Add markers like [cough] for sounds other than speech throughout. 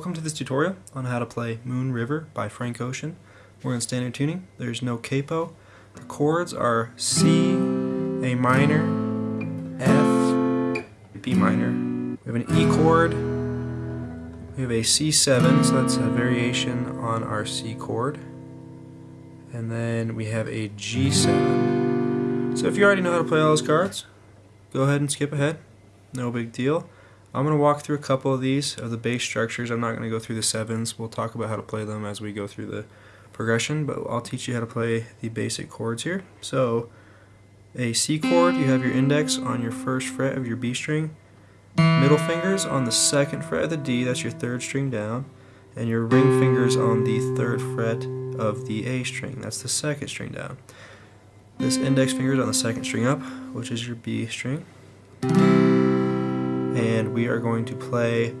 Welcome to this tutorial on how to play Moon River by Frank Ocean. We're in standard tuning. There's no capo. The chords are C, A minor, F, B minor. We have an E chord. We have a C7, so that's a variation on our C chord. And then we have a G7. So if you already know how to play all those cards, go ahead and skip ahead. No big deal. I'm going to walk through a couple of these of the base structures. I'm not going to go through the sevens. We'll talk about how to play them as we go through the progression, but I'll teach you how to play the basic chords here. So, a C chord, you have your index on your first fret of your B string, middle fingers on the second fret of the D, that's your third string down, and your ring fingers on the third fret of the A string, that's the second string down. This index finger is on the second string up, which is your B string we are going to play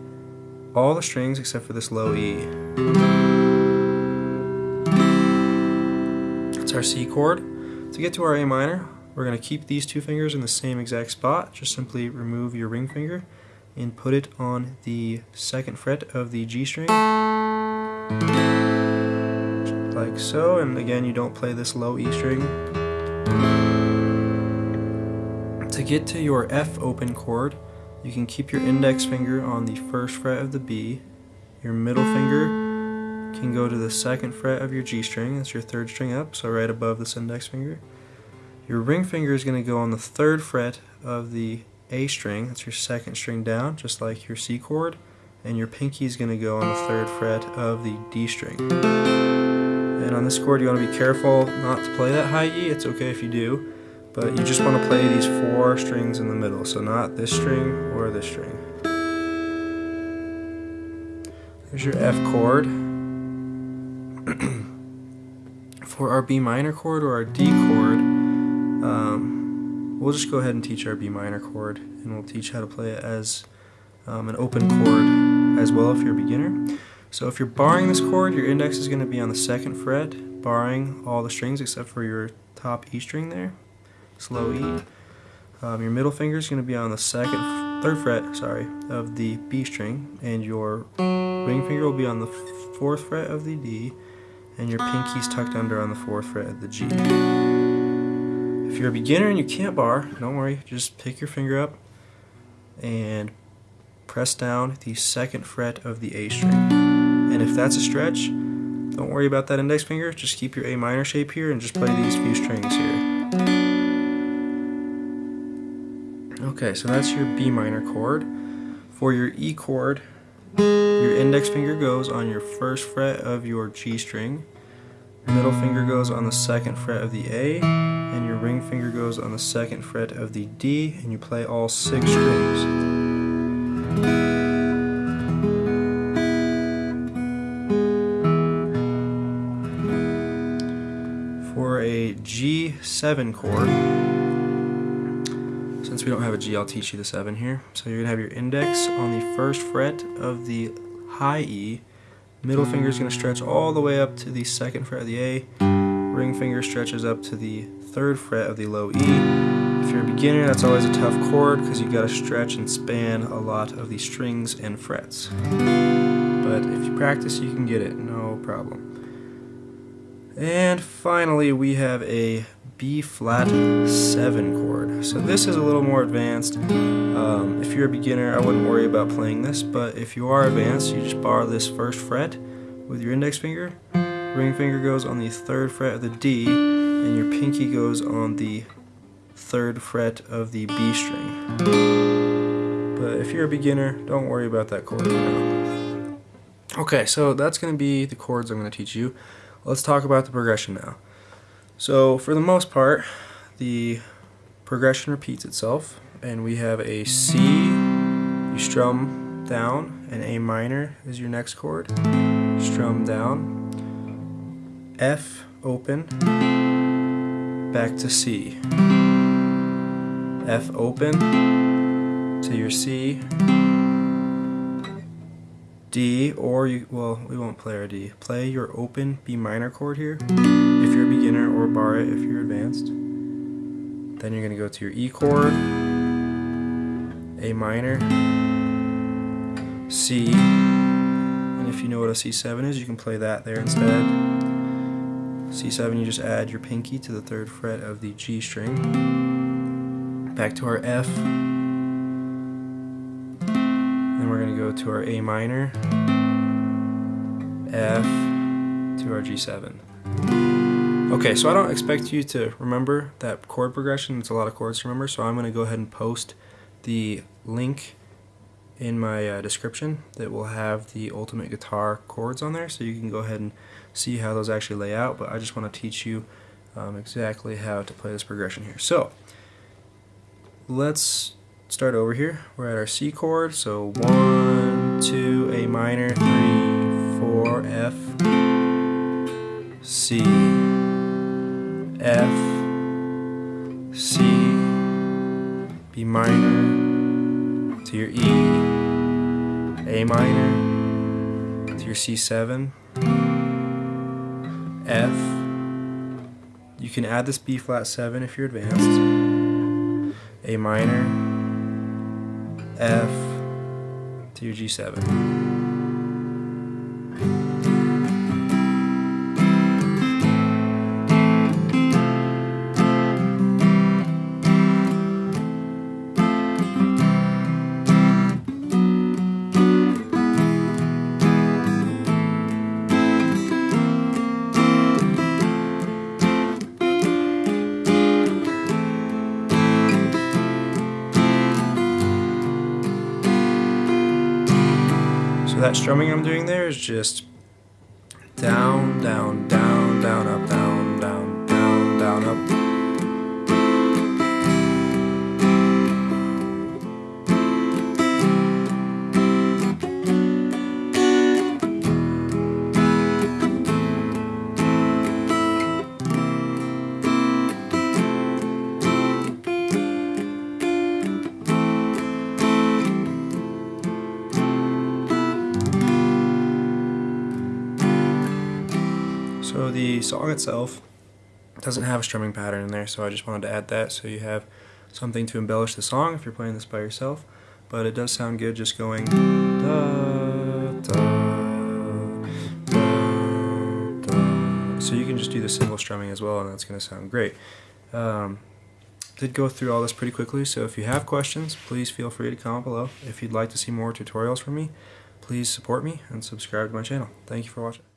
all the strings except for this low E. It's our C chord. To get to our A minor, we're going to keep these two fingers in the same exact spot. Just simply remove your ring finger and put it on the second fret of the G string. Like so, and again you don't play this low E string. To get to your F open chord, you can keep your index finger on the first fret of the B. Your middle finger can go to the second fret of your G string, that's your third string up, so right above this index finger. Your ring finger is going to go on the third fret of the A string, that's your second string down, just like your C chord. And your pinky is going to go on the third fret of the D string. And on this chord you want to be careful not to play that high E, it's okay if you do. But you just want to play these four strings in the middle, so not this string or this string. There's your F chord. [clears throat] For our B minor chord or our D chord, um, we'll just go ahead and teach our B minor chord, and we'll teach how to play it as um, an open chord as well if you're a beginner. So if you're barring this chord, your index is going to be on the second fret, barring all the strings except for your top E string there slow E. Um, your middle finger is going to be on the second, third fret, sorry, of the B string, and your ring finger will be on the fourth fret of the D, and your pinky's tucked under on the fourth fret of the G. If you're a beginner and you can't bar, don't worry, just pick your finger up and press down the second fret of the A string. And if that's a stretch, don't worry about that index finger, just keep your A minor shape here and just play these few strings here. Okay, so that's your B minor chord. For your E chord, your index finger goes on your first fret of your G string, your middle finger goes on the second fret of the A, and your ring finger goes on the second fret of the D, and you play all six strings. For a G7 chord, since we don't have a G, I'll teach you the 7 here. So you're going to have your index on the first fret of the high E. Middle finger is going to stretch all the way up to the second fret of the A. Ring finger stretches up to the third fret of the low E. If you're a beginner, that's always a tough chord because you've got to stretch and span a lot of the strings and frets. But if you practice, you can get it, no problem. And finally, we have a B flat 7 chord. So this is a little more advanced. Um, if you're a beginner, I wouldn't worry about playing this, but if you are advanced, you just bar this first fret with your index finger. Ring finger goes on the third fret of the D, and your pinky goes on the third fret of the B string. But if you're a beginner, don't worry about that chord for now. Okay, so that's going to be the chords I'm going to teach you. Let's talk about the progression now. So for the most part, the progression repeats itself, and we have a C, you strum down, and A minor is your next chord, strum down, F open, back to C, F open to your C, D, or you, well, we won't play our D. Play your open B minor chord here, if you're a beginner, or bar it if you're advanced. Then you're going to go to your E chord, A minor, C, And if you know what a C7 is, you can play that there instead. C7, you just add your pinky to the third fret of the G string. Back to our F. Then we're going to go to our A minor, F, to our G7. Okay, so I don't expect you to remember that chord progression. It's a lot of chords to remember, so I'm going to go ahead and post the link in my uh, description that will have the Ultimate Guitar chords on there, so you can go ahead and see how those actually lay out, but I just want to teach you um, exactly how to play this progression here. So, let's start over here. We're at our C chord, so 1, 2, A minor, 3, 4, F, C, F, C, B minor, to your E, A minor, to your C7, F, you can add this B flat 7 if you're advanced, A minor, F, to your G7. That strumming I'm doing there is just down, down, down, down, up, down, down, down, down, up. So the song itself doesn't have a strumming pattern in there, so I just wanted to add that so you have something to embellish the song if you're playing this by yourself. But it does sound good just going da, da, da. So you can just do the single strumming as well and that's going to sound great. Um, did go through all this pretty quickly, so if you have questions, please feel free to comment below. If you'd like to see more tutorials from me, please support me and subscribe to my channel. Thank you for watching.